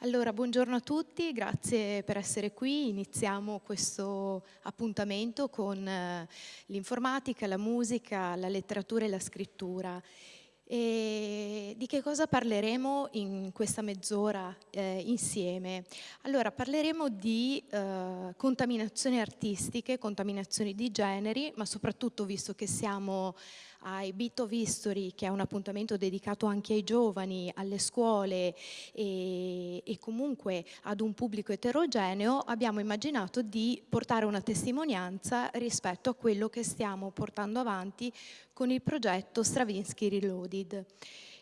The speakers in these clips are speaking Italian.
Allora, buongiorno a tutti, grazie per essere qui. Iniziamo questo appuntamento con eh, l'informatica, la musica, la letteratura e la scrittura. E di che cosa parleremo in questa mezz'ora eh, insieme? Allora, parleremo di eh, contaminazioni artistiche, contaminazioni di generi, ma soprattutto visto che siamo ai Bit of History, che è un appuntamento dedicato anche ai giovani, alle scuole e, e comunque ad un pubblico eterogeneo, abbiamo immaginato di portare una testimonianza rispetto a quello che stiamo portando avanti con il progetto Stravinsky Reloaded.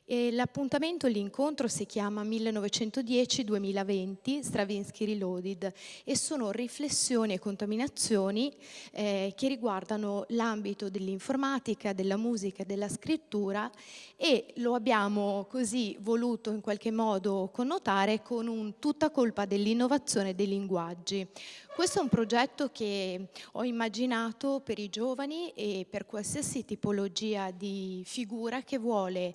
L'appuntamento, l'incontro si chiama 1910-2020 Stravinsky Reloaded e sono riflessioni e contaminazioni eh, che riguardano l'ambito dell'informatica, della musica, della scrittura e lo abbiamo così voluto in qualche modo connotare con un tutta colpa dell'innovazione dei linguaggi. Questo è un progetto che ho immaginato per i giovani e per qualsiasi tipologia di figura che vuole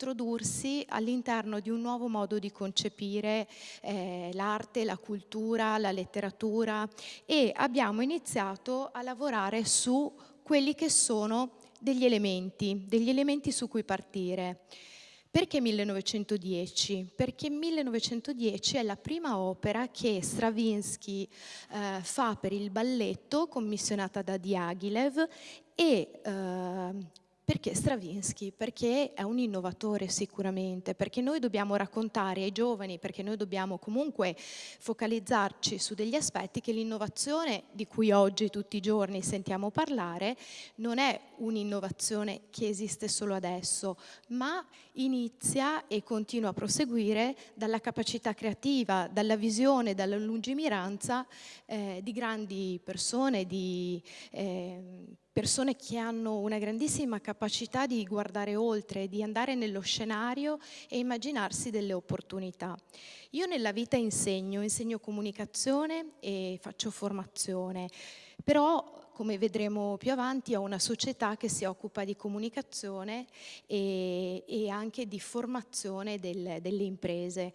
introdursi all'interno di un nuovo modo di concepire eh, l'arte, la cultura, la letteratura e abbiamo iniziato a lavorare su quelli che sono degli elementi, degli elementi su cui partire. Perché 1910? Perché 1910 è la prima opera che Stravinsky eh, fa per il balletto, commissionata da Diaghilev, e eh, perché Stravinsky? Perché è un innovatore sicuramente, perché noi dobbiamo raccontare ai giovani, perché noi dobbiamo comunque focalizzarci su degli aspetti che l'innovazione di cui oggi tutti i giorni sentiamo parlare non è un'innovazione che esiste solo adesso, ma inizia e continua a proseguire dalla capacità creativa, dalla visione, dalla lungimiranza eh, di grandi persone, di eh, persone che hanno una grandissima capacità di guardare oltre, di andare nello scenario e immaginarsi delle opportunità. Io nella vita insegno, insegno comunicazione e faccio formazione, però come vedremo più avanti ho una società che si occupa di comunicazione e, e anche di formazione del, delle imprese.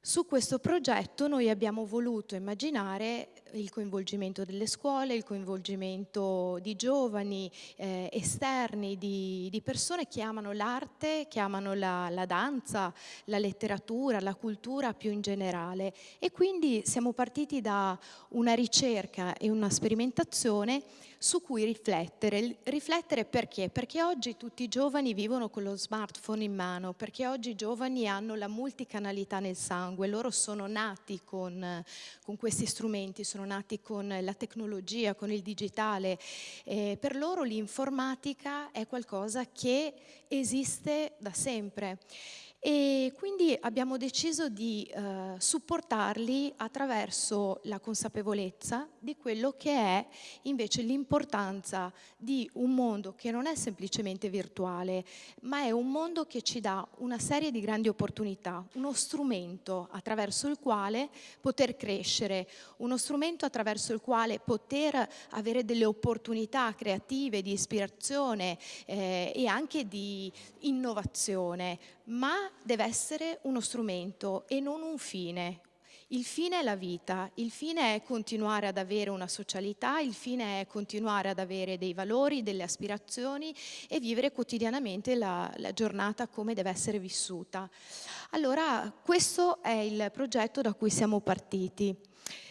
Su questo progetto noi abbiamo voluto immaginare il coinvolgimento delle scuole, il coinvolgimento di giovani eh, esterni, di, di, persone che amano l'arte, che amano la, la, danza, la letteratura, la cultura più in generale. E quindi siamo partiti da una ricerca e una sperimentazione su cui riflettere. Riflettere perché? Perché oggi tutti i giovani vivono con lo smartphone in mano, perché oggi i giovani hanno la multicanalità nel sangue, loro sono nati con, con questi strumenti, sono nati con la tecnologia, con il digitale. Eh, per loro l'informatica è qualcosa che esiste da sempre e quindi abbiamo deciso di eh, supportarli attraverso la consapevolezza di quello che è invece l'importanza di un mondo che non è semplicemente virtuale, ma è un mondo che ci dà una serie di grandi opportunità, uno strumento attraverso il quale poter crescere, uno strumento attraverso il quale poter avere delle opportunità creative, di ispirazione eh, e anche di innovazione, ma deve essere uno strumento e non un fine. Il fine è la vita, il fine è continuare ad avere una socialità, il fine è continuare ad avere dei valori, delle aspirazioni e vivere quotidianamente la, la giornata come deve essere vissuta. Allora questo è il progetto da cui siamo partiti.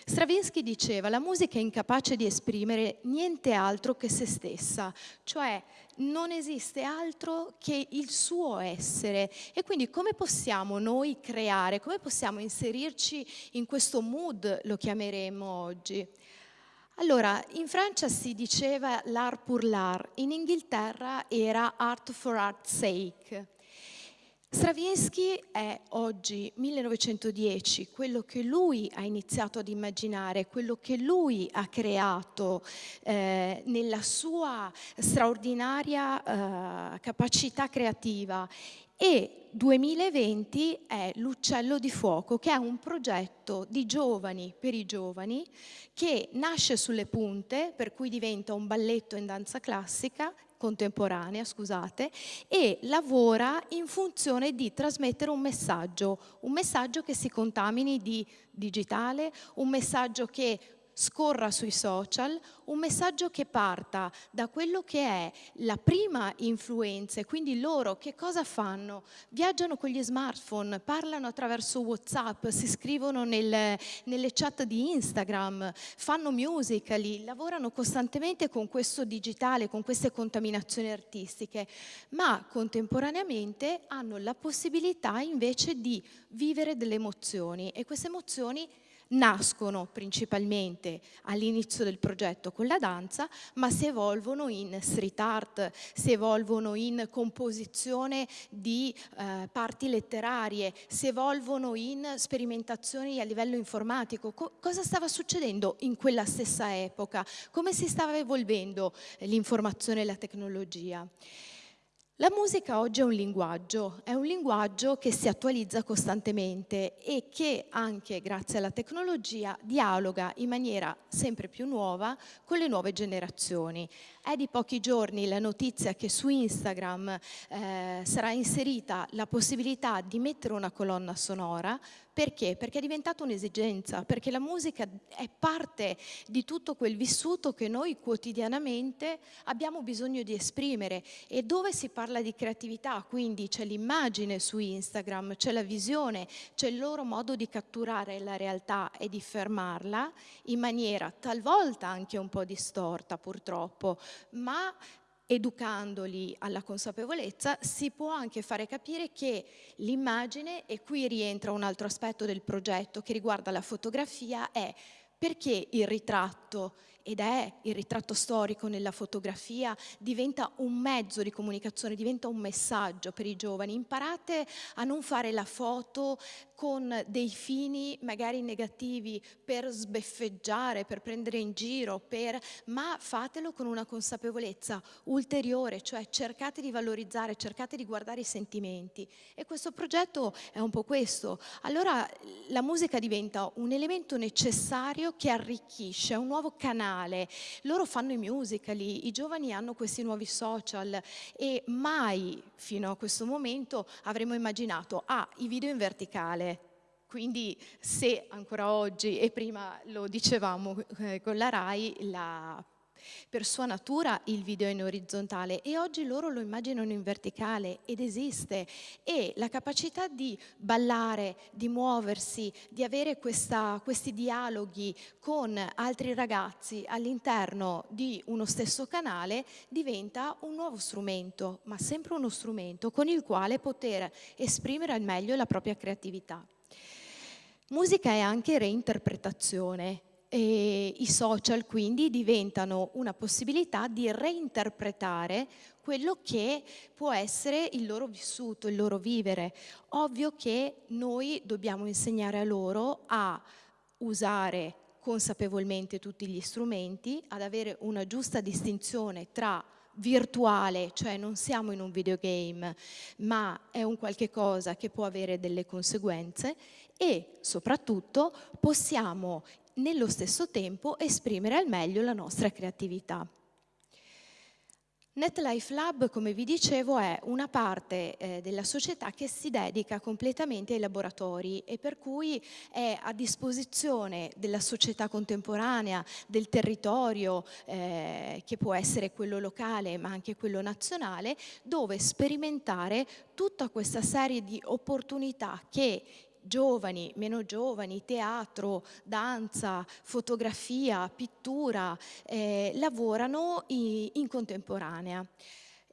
Stravinsky diceva la musica è incapace di esprimere niente altro che se stessa, cioè non esiste altro che il suo essere e quindi come possiamo noi creare, come possiamo inserirci in questo mood, lo chiameremo oggi. Allora, in Francia si diceva l'art pour l'art, in Inghilterra era art for art's sake. Stravinsky è oggi 1910, quello che lui ha iniziato ad immaginare, quello che lui ha creato eh, nella sua straordinaria eh, capacità creativa. E 2020 è l'Uccello di Fuoco, che è un progetto di giovani per i giovani che nasce sulle punte, per cui diventa un balletto in danza classica contemporanea, scusate, e lavora in funzione di trasmettere un messaggio, un messaggio che si contamini di digitale, un messaggio che scorra sui social un messaggio che parta da quello che è la prima influenza, quindi loro che cosa fanno? Viaggiano con gli smartphone, parlano attraverso Whatsapp, si scrivono nel, nelle chat di Instagram, fanno musical, lavorano costantemente con questo digitale, con queste contaminazioni artistiche, ma contemporaneamente hanno la possibilità invece di vivere delle emozioni e queste emozioni nascono principalmente all'inizio del progetto con la danza, ma si evolvono in street art, si evolvono in composizione di eh, parti letterarie, si evolvono in sperimentazioni a livello informatico. Co cosa stava succedendo in quella stessa epoca? Come si stava evolvendo l'informazione e la tecnologia? La musica oggi è un linguaggio, è un linguaggio che si attualizza costantemente e che anche grazie alla tecnologia dialoga in maniera sempre più nuova con le nuove generazioni. È di pochi giorni la notizia che su Instagram eh, sarà inserita la possibilità di mettere una colonna sonora perché? Perché è diventata un'esigenza, perché la musica è parte di tutto quel vissuto che noi quotidianamente abbiamo bisogno di esprimere e dove si parla di creatività, quindi c'è l'immagine su Instagram, c'è la visione, c'è il loro modo di catturare la realtà e di fermarla in maniera talvolta anche un po' distorta purtroppo, ma educandoli alla consapevolezza, si può anche fare capire che l'immagine, e qui rientra un altro aspetto del progetto che riguarda la fotografia, è perché il ritratto ed è il ritratto storico nella fotografia, diventa un mezzo di comunicazione, diventa un messaggio per i giovani. Imparate a non fare la foto con dei fini magari negativi per sbeffeggiare, per prendere in giro, per, ma fatelo con una consapevolezza ulteriore, cioè cercate di valorizzare, cercate di guardare i sentimenti. E questo progetto è un po' questo. Allora la musica diventa un elemento necessario che arricchisce, è un nuovo canale canale, loro fanno i musical, i giovani hanno questi nuovi social e mai fino a questo momento avremmo immaginato, ah, i video in verticale, quindi se ancora oggi, e prima lo dicevamo eh, con la RAI, la per sua natura il video è in orizzontale e oggi loro lo immaginano in verticale ed esiste e la capacità di ballare, di muoversi, di avere questa, questi dialoghi con altri ragazzi all'interno di uno stesso canale diventa un nuovo strumento, ma sempre uno strumento con il quale poter esprimere al meglio la propria creatività. Musica è anche reinterpretazione e I social quindi diventano una possibilità di reinterpretare quello che può essere il loro vissuto, il loro vivere. Ovvio che noi dobbiamo insegnare a loro a usare consapevolmente tutti gli strumenti, ad avere una giusta distinzione tra virtuale, cioè non siamo in un videogame, ma è un qualche cosa che può avere delle conseguenze e soprattutto possiamo nello stesso tempo esprimere al meglio la nostra creatività. NetLife Lab, come vi dicevo, è una parte eh, della società che si dedica completamente ai laboratori e per cui è a disposizione della società contemporanea, del territorio, eh, che può essere quello locale ma anche quello nazionale, dove sperimentare tutta questa serie di opportunità che giovani, meno giovani, teatro, danza, fotografia, pittura, eh, lavorano in, in contemporanea.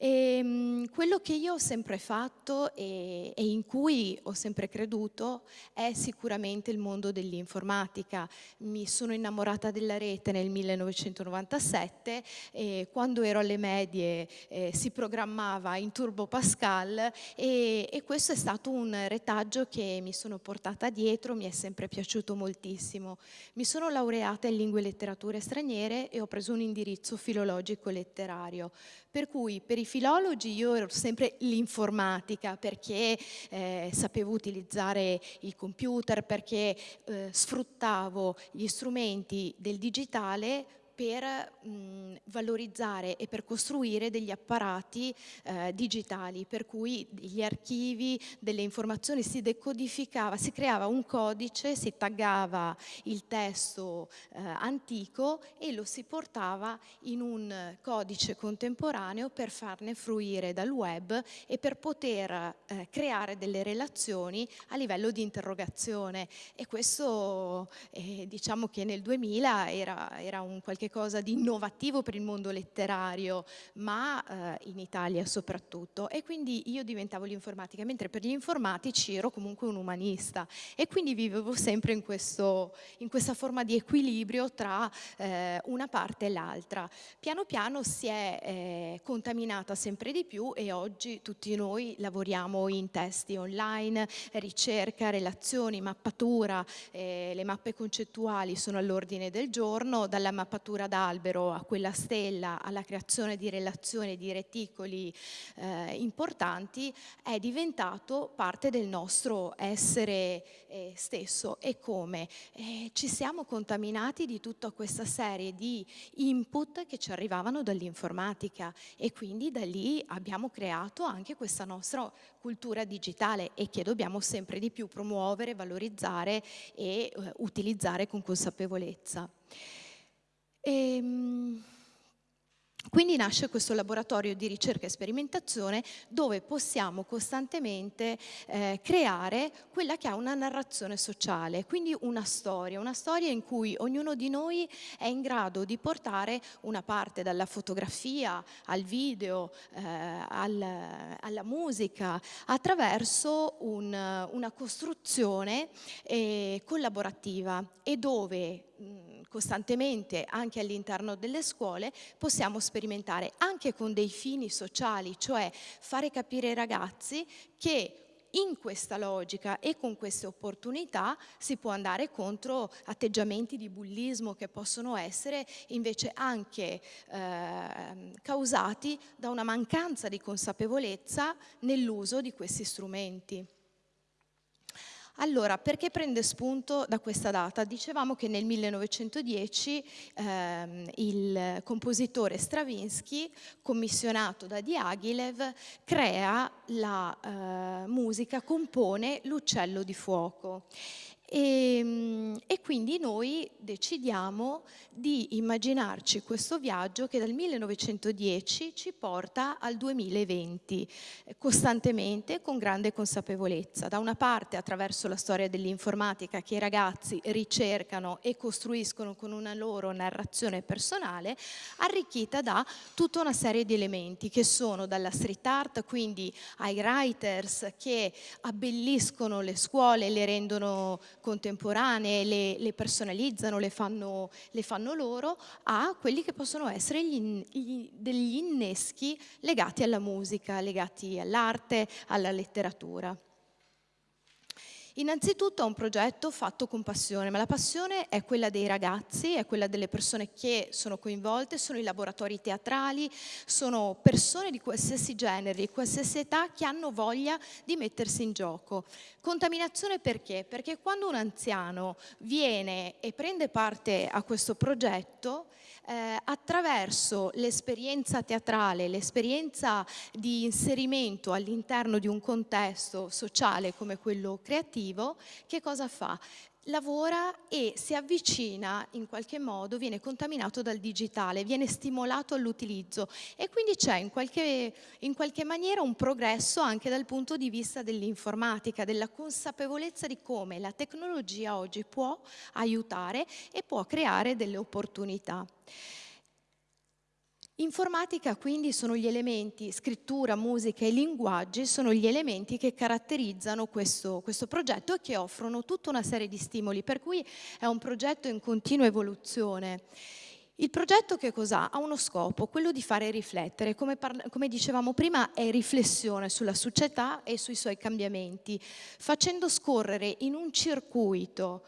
E, ehm, quello che io ho sempre fatto e, e, in cui ho sempre creduto è sicuramente il mondo dell'informatica. Mi sono innamorata della rete nel 1997 e quando ero alle medie eh, si programmava in Turbo Pascal e, e questo è stato un retaggio che mi sono portata dietro, mi è sempre piaciuto moltissimo. Mi sono laureata in lingue e letterature straniere e ho preso un indirizzo filologico letterario, per cui per i filologi io ero sempre l'informatica perché eh, sapevo utilizzare il computer, perché eh, sfruttavo gli strumenti del digitale per mh, valorizzare e per costruire degli apparati eh, digitali, per cui gli archivi delle informazioni si decodificava, si creava un codice, si taggava il testo eh, antico e lo si portava in un codice contemporaneo per farne fruire dal web e per poter eh, creare delle relazioni a livello di interrogazione. E questo eh, diciamo che nel 2000 era, era un qualche qualche cosa di innovativo per il mondo letterario, ma eh, in Italia soprattutto. E quindi io diventavo l'informatica, mentre per gli informatici ero comunque un umanista e quindi vivevo sempre in, questo, in questa forma di equilibrio tra eh, una parte e l'altra. Piano piano si è eh, contaminata sempre di più e oggi tutti noi lavoriamo in testi online, ricerca, relazioni, mappatura, eh, le mappe concettuali sono all'ordine del giorno, dalla mappatura struttura d'albero a quella stella, alla creazione di relazioni, di reticoli eh, importanti, è diventato parte del nostro essere eh, stesso. E come? Eh, ci siamo contaminati di tutta questa serie di input che ci arrivavano dall'informatica e quindi da lì abbiamo creato anche questa nostra cultura digitale e che dobbiamo sempre di più promuovere, valorizzare e eh, utilizzare con consapevolezza. E, ehm, quindi nasce questo laboratorio di ricerca e sperimentazione dove possiamo costantemente eh, creare quella che ha una narrazione sociale, quindi una storia, una storia in cui ognuno di noi è in grado di portare una parte dalla fotografia al video, eh, al, alla musica, attraverso un, una costruzione eh, collaborativa e dove costantemente anche all'interno delle scuole possiamo sperimentare anche con dei fini sociali, cioè fare capire ai ragazzi che in questa logica e con queste opportunità si può andare contro atteggiamenti di bullismo che possono essere invece anche eh, causati da una mancanza di consapevolezza nell'uso di questi strumenti. Allora, perché prende spunto da questa data? Dicevamo che nel 1910 ehm, il compositore Stravinsky, commissionato da Diaghilev, crea la eh, musica, compone l'uccello di fuoco e, ehm, e, quindi noi decidiamo di immaginarci questo viaggio che dal 1910 ci porta al 2020, costantemente con grande consapevolezza. Da una parte attraverso la storia dell'informatica che i ragazzi ricercano e costruiscono con una loro narrazione personale, arricchita da tutta una serie di elementi che sono dalla street art, quindi ai writers che abbelliscono le scuole, le rendono contemporanee, le, le personalizzano, le fanno, le fanno, loro, a quelli che possono essere gli, gli, degli inneschi legati alla musica, legati all'arte, alla letteratura. Innanzitutto è un progetto fatto con passione, ma la passione è quella dei ragazzi, è quella delle persone che sono coinvolte, sono i laboratori teatrali, sono persone di qualsiasi genere, di qualsiasi età che hanno voglia di mettersi in gioco. Contaminazione perché? Perché quando un anziano viene e prende parte a questo progetto, eh, attraverso l'esperienza teatrale, l'esperienza di inserimento all'interno di un contesto sociale come quello creativo, che cosa fa? lavora e si avvicina in qualche modo, viene contaminato dal digitale, viene stimolato all'utilizzo e quindi c'è in in qualche maniera un progresso anche dal punto di vista dell'informatica, della consapevolezza di come la tecnologia oggi può aiutare e può creare delle opportunità. Informatica quindi sono gli elementi, scrittura, musica e linguaggi sono gli elementi che caratterizzano questo, questo, progetto e che offrono tutta una serie di stimoli, per cui è un progetto in continua evoluzione. Il progetto che cos'ha? Ha uno scopo, quello di fare riflettere, come, come, dicevamo prima è riflessione sulla società e sui suoi cambiamenti, facendo scorrere in un circuito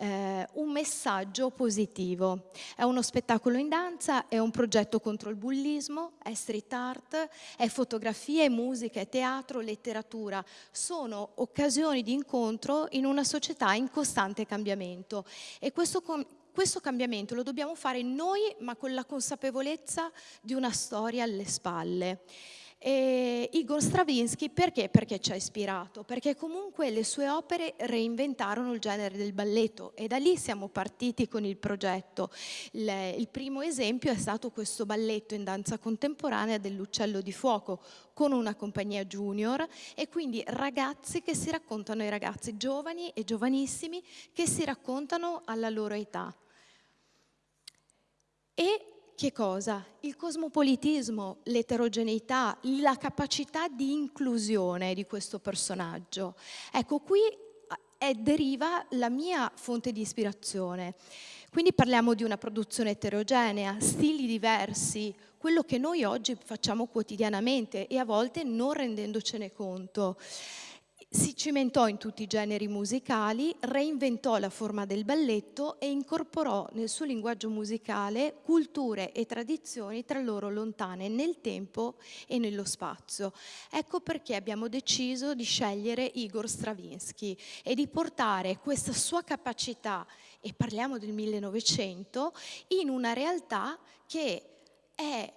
eh, un messaggio positivo. È uno spettacolo in danza, è un progetto contro il bullismo, è street art, è fotografia, è musica, è teatro, letteratura. Sono occasioni di incontro in una società in costante cambiamento e questo questo cambiamento lo dobbiamo fare noi, ma con la consapevolezza di una storia alle spalle. E Igor Stravinsky perché? Perché ci ha ispirato, perché comunque le sue opere reinventarono il genere del balletto e da lì siamo partiti con il progetto. Il, il primo esempio è stato questo balletto in danza contemporanea dell'Uccello di Fuoco con una compagnia junior e quindi ragazzi che si raccontano ai ragazzi, giovani e giovanissimi che si raccontano alla loro età. E che cosa? Il cosmopolitismo, l'eterogeneità, la capacità di inclusione di questo personaggio. Ecco, qui è, deriva la mia fonte di ispirazione. Quindi parliamo di una produzione eterogenea, stili diversi, quello che noi oggi facciamo quotidianamente e a volte non rendendocene conto si cimentò in tutti i generi musicali, reinventò la forma del balletto e incorporò nel suo linguaggio musicale culture e tradizioni tra loro lontane nel tempo e nello spazio. Ecco perché abbiamo deciso di scegliere Igor Stravinsky e di portare questa sua capacità, e parliamo del 1900, in una realtà che è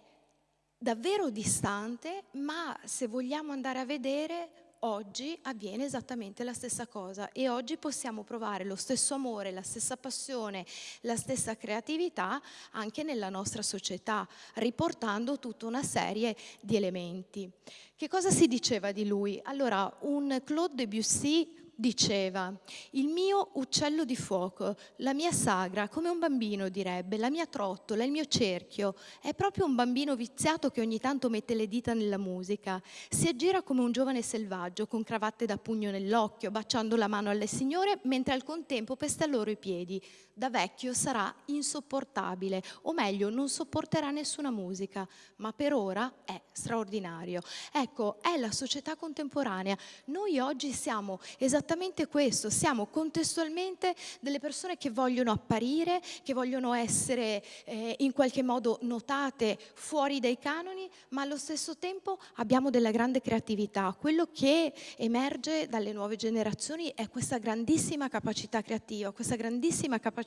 davvero distante, ma se vogliamo andare a vedere oggi avviene esattamente la stessa cosa e oggi possiamo provare lo stesso amore, la stessa passione, la stessa creatività anche nella nostra società, riportando tutta una serie di elementi. Che cosa si diceva di lui? Allora, un Claude Debussy diceva, il mio uccello di fuoco, la mia sagra, come un bambino direbbe, la mia trottola, il mio cerchio, è proprio un bambino viziato che ogni tanto mette le dita nella musica, si aggira come un giovane selvaggio con cravatte da pugno nell'occhio, baciando la mano alle signore, mentre al contempo pesta loro i piedi. Da vecchio sarà insopportabile, o meglio, non sopporterà nessuna musica, ma per ora è straordinario. Ecco, è la società contemporanea. Noi oggi siamo esattamente questo, siamo contestualmente delle persone che vogliono apparire, che vogliono essere eh, in qualche modo notate fuori dai canoni, ma allo stesso tempo abbiamo della grande creatività. Quello che emerge dalle nuove generazioni è questa grandissima capacità creativa, questa grandissima capacità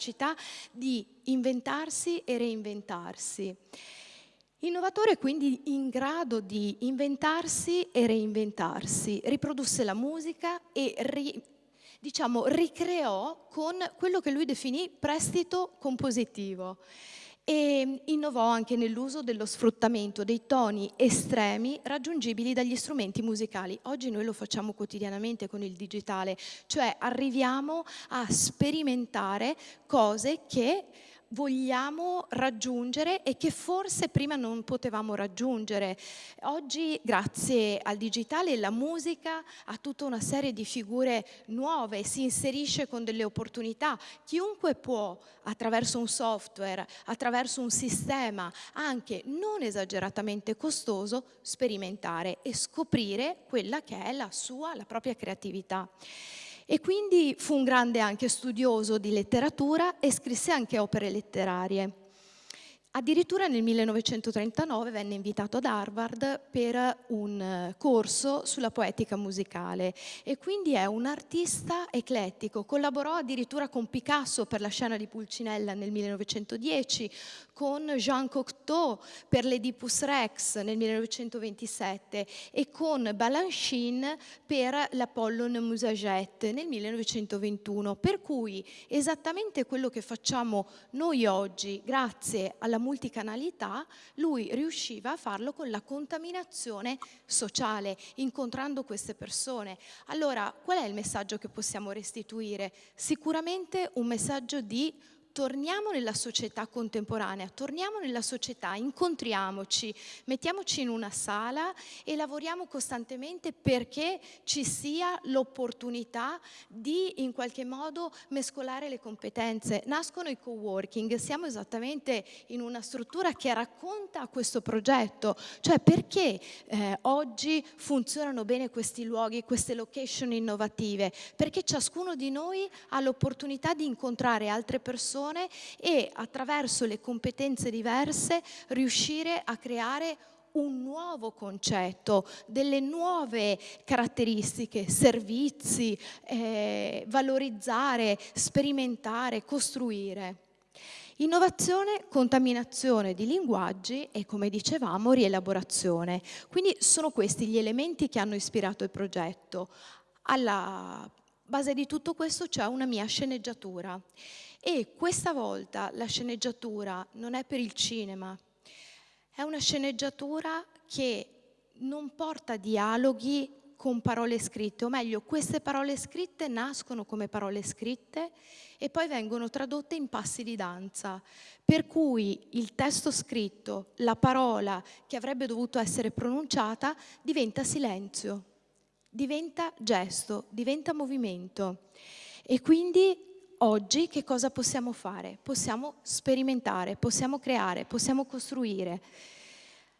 di inventarsi e reinventarsi. Innovatore quindi in grado di inventarsi e reinventarsi, riprodusse la musica e ri, diciamo, ricreò con quello che lui definì prestito compositivo e innovò anche nell'uso dello sfruttamento dei toni estremi raggiungibili dagli strumenti musicali. Oggi noi lo facciamo quotidianamente con il digitale, cioè arriviamo a sperimentare cose che vogliamo raggiungere e che forse prima non potevamo raggiungere. Oggi grazie al digitale la musica ha tutta una serie di figure nuove, si inserisce con delle opportunità. Chiunque può attraverso un software, attraverso un sistema anche non esageratamente costoso, sperimentare e scoprire quella che è la sua, la propria creatività. E quindi fu un grande anche studioso di letteratura e scrisse anche opere letterarie. Addirittura nel 1939 venne invitato ad Harvard per un eh, corso sulla poetica musicale e quindi è un artista eclettico. Collaborò addirittura con Picasso per la scena di Pulcinella nel 1910, con Jean Cocteau per l'Oedipus Rex nel 1927 e con Balanchine per l'Apollon Musaget nel 1921. Per cui esattamente quello che facciamo noi oggi, grazie alla multicanalità, lui riusciva a farlo con la contaminazione sociale, incontrando queste persone. Allora, qual è il messaggio che possiamo restituire? Sicuramente un messaggio di torniamo nella società contemporanea, torniamo nella società, incontriamoci, mettiamoci in una sala e lavoriamo costantemente perché ci sia l'opportunità di in qualche modo mescolare le competenze. Nascono i co-working, siamo esattamente in una struttura che racconta questo progetto, cioè perché eh, oggi funzionano bene questi luoghi, queste location innovative, perché ciascuno di noi ha l'opportunità di incontrare altre persone e attraverso le competenze diverse riuscire a creare un nuovo concetto, delle nuove caratteristiche, servizi, eh, valorizzare, sperimentare, costruire. Innovazione, contaminazione di linguaggi e, come dicevamo, rielaborazione. Quindi sono questi gli elementi che hanno ispirato il progetto. Alla base di tutto questo c'è una mia sceneggiatura. E questa volta la sceneggiatura non è per il cinema, è una sceneggiatura che non porta dialoghi con parole scritte, o meglio, queste parole scritte nascono come parole scritte e poi vengono tradotte in passi di danza, per cui il testo scritto, la parola che avrebbe dovuto essere pronunciata diventa silenzio diventa gesto, diventa movimento. E quindi oggi che cosa possiamo fare? Possiamo sperimentare, possiamo creare, possiamo costruire.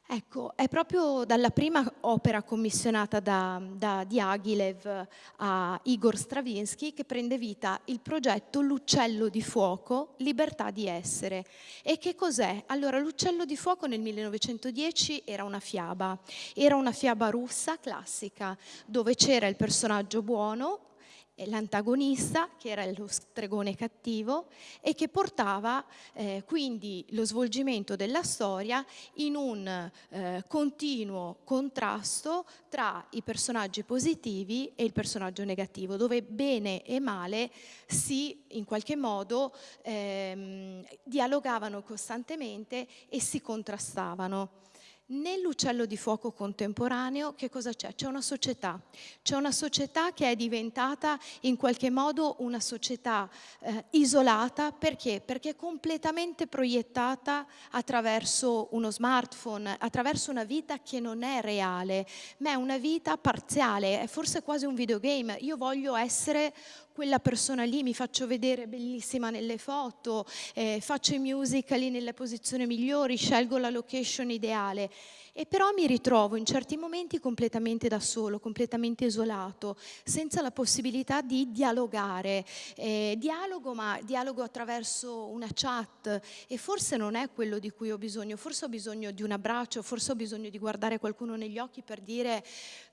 Ecco, è proprio dalla prima opera commissionata da, da Diaghilev a Igor Stravinsky che prende vita il progetto L'uccello di fuoco, libertà di essere. E che cos'è? Allora, l'uccello di fuoco nel 1910 era una fiaba, era una fiaba russa classica, dove c'era il personaggio buono, l'antagonista, che era lo stregone cattivo, e che portava eh, quindi lo svolgimento della storia in un eh, continuo contrasto tra i personaggi positivi e il personaggio negativo, dove bene e male si in qualche modo ehm, dialogavano costantemente e si contrastavano. Nell'uccello di fuoco contemporaneo che cosa c'è? C'è una società, c'è una società che è diventata in qualche modo una società eh, isolata, perché? Perché completamente proiettata attraverso uno smartphone, attraverso una vita che non è reale, ma è una vita parziale, è forse quasi un videogame. Io voglio essere quella persona lì, mi faccio vedere bellissima nelle foto, eh, faccio i musical nelle posizioni migliori, scelgo la location ideale e però mi ritrovo in certi momenti completamente da solo, completamente isolato, senza la possibilità di dialogare. Eh, dialogo, ma dialogo attraverso una chat e forse non è quello di cui ho bisogno, forse ho bisogno di un abbraccio, forse ho bisogno di guardare qualcuno negli occhi per dire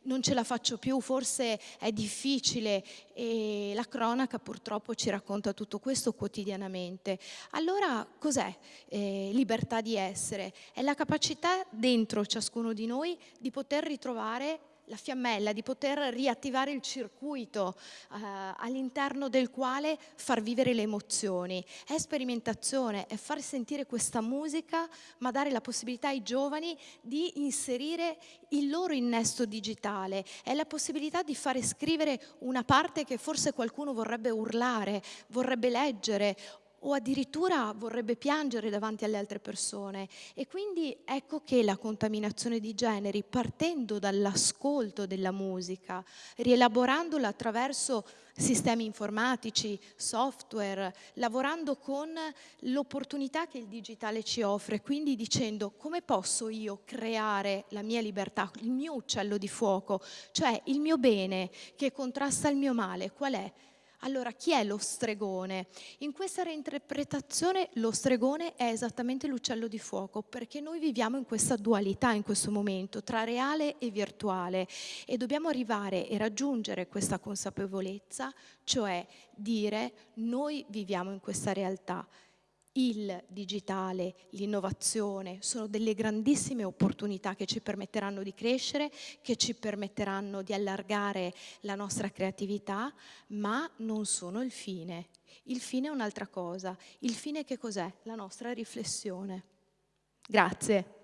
non ce la faccio più, forse è difficile e la cronaca purtroppo ci racconta tutto questo quotidianamente. Allora cos'è eh, libertà di essere? È la capacità dentro ciascuno di noi di poter ritrovare la fiammella, di poter riattivare il circuito eh, all'interno del quale far vivere le emozioni. È sperimentazione, è far sentire questa musica, ma dare la possibilità ai giovani di inserire il loro innesto digitale, è la possibilità di fare scrivere una parte che forse qualcuno vorrebbe urlare, vorrebbe leggere o addirittura vorrebbe piangere davanti alle altre persone. E quindi ecco che la contaminazione di generi, partendo dall'ascolto della musica, rielaborandola attraverso sistemi informatici, software, lavorando con l'opportunità che il digitale ci offre, quindi dicendo come posso io creare la mia libertà, il mio uccello di fuoco, cioè il mio bene che contrasta il mio male, qual è? Allora, chi è lo stregone? In questa reinterpretazione lo stregone è esattamente l'uccello di fuoco, perché noi viviamo in questa dualità in questo momento, tra reale e virtuale, e dobbiamo arrivare e raggiungere questa consapevolezza, cioè dire noi viviamo in questa realtà, il digitale, l'innovazione sono delle grandissime opportunità che ci permetteranno di crescere, che ci permetteranno di allargare la nostra creatività, ma non sono il fine. Il fine è un'altra cosa. Il fine che cos'è? La nostra riflessione. Grazie.